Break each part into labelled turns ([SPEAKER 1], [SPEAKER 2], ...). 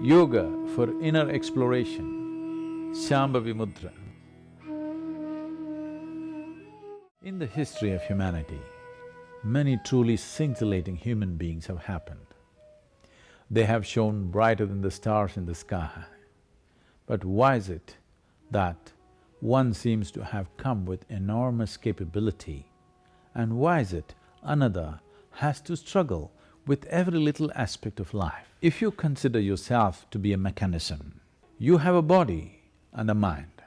[SPEAKER 1] Yoga for inner exploration, Shambhavi Mudra. In the history of humanity, many truly scintillating human beings have happened. They have shone brighter than the stars in the sky. But why is it that one seems to have come with enormous capability and why is it another has to struggle with every little aspect of life? If you consider yourself to be a mechanism, you have a body and a mind.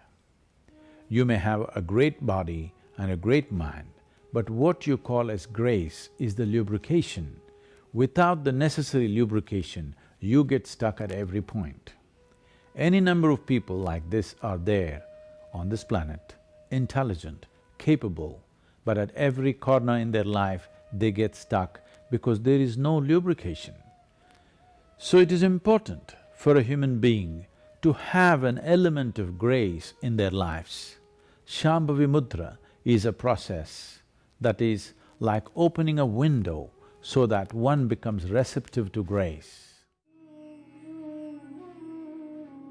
[SPEAKER 1] You may have a great body and a great mind, but what you call as grace is the lubrication. Without the necessary lubrication, you get stuck at every point. Any number of people like this are there on this planet, intelligent, capable, but at every corner in their life, they get stuck because there is no lubrication. So it is important for a human being to have an element of grace in their lives. Shambhavi Mudra is a process that is like opening a window so that one becomes receptive to grace.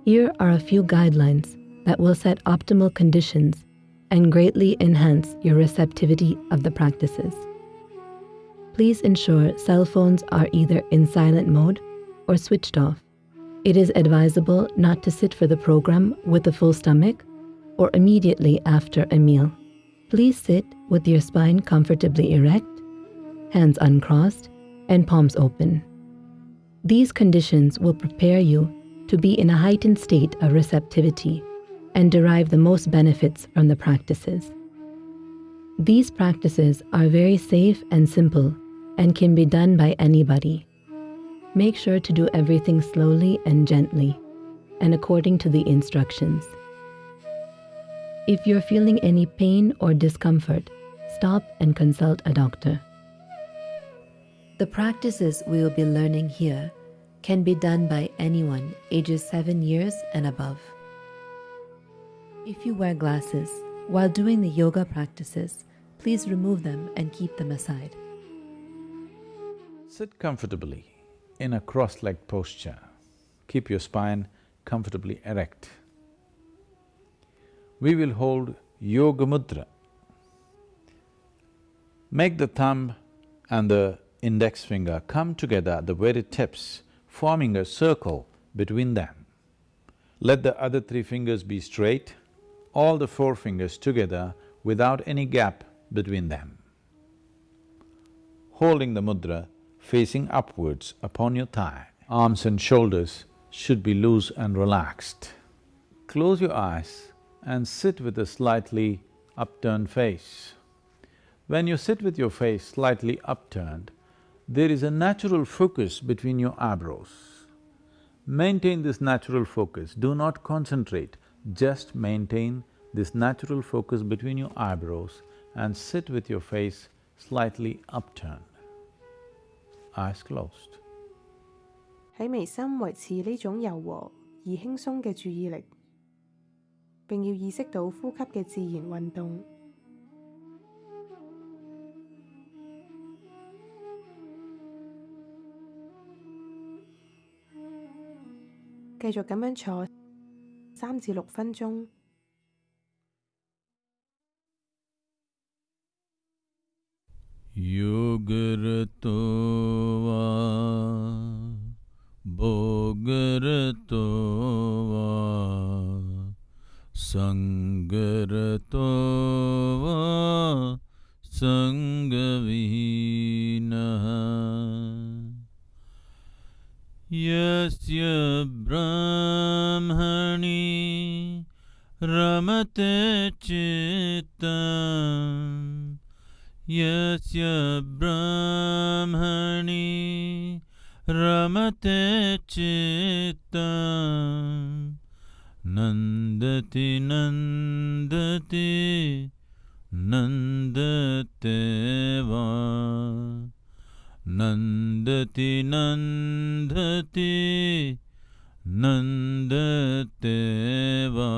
[SPEAKER 2] Here are a few guidelines that will set optimal conditions and greatly enhance your receptivity of the practices. Please ensure cell phones are either in silent mode or switched off. It is advisable not to sit for the program with a full stomach or immediately after a meal. Please sit with your spine comfortably erect, hands uncrossed, and palms open. These conditions will prepare you to be in a heightened state of receptivity and derive the most benefits from the practices. These practices are very safe and simple and can be done by anybody. Make sure to do everything slowly and gently and according to the instructions. If you're feeling any pain or discomfort, stop and consult a doctor. The practices we will be learning here can be done by anyone ages 7 years and above. If you wear glasses while doing the yoga practices, please remove them and keep them aside.
[SPEAKER 1] Sit comfortably in a cross-legged posture. Keep your spine comfortably erect. We will hold Yoga Mudra. Make the thumb and the index finger come together at the very tips, forming a circle between them. Let the other three fingers be straight, all the four fingers together without any gap between them. Holding the mudra facing upwards upon your thigh, arms and shoulders should be loose and relaxed. Close your eyes and sit with a slightly upturned face. When you sit with your face slightly upturned, there is a natural focus between your eyebrows. Maintain this natural focus, do not concentrate, just maintain this natural focus between your eyebrows and sit with your face slightly upturned, eyes closed.
[SPEAKER 3] 喺眉心維持呢種柔和而輕鬆嘅注意力，並要意識到呼吸嘅自然運動。繼續咁樣坐三至六分鐘。
[SPEAKER 4] योगरतो वा भोगरतो वा सङ्गरतो वा सङ्गविहीनः यस्य ब्रह्मणि रमते चित्तम् यस्य ब्रह्मणि रमते चित्तम् नन्दति नन्दति नन्दते वा नन्दति नन्दति नन्दते वा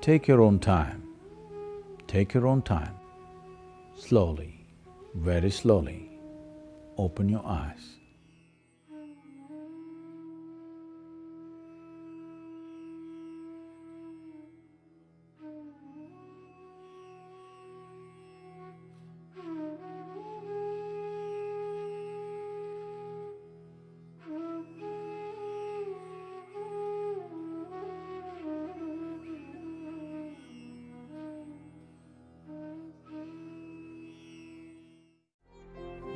[SPEAKER 1] Take your own time, take your own time, slowly, very slowly, open your eyes.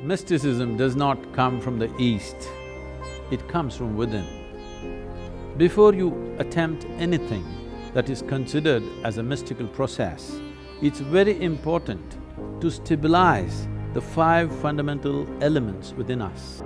[SPEAKER 1] Mysticism does not come from the east, it comes from within. Before you attempt anything that is considered as a mystical process, it's very important to stabilize the five fundamental elements within us.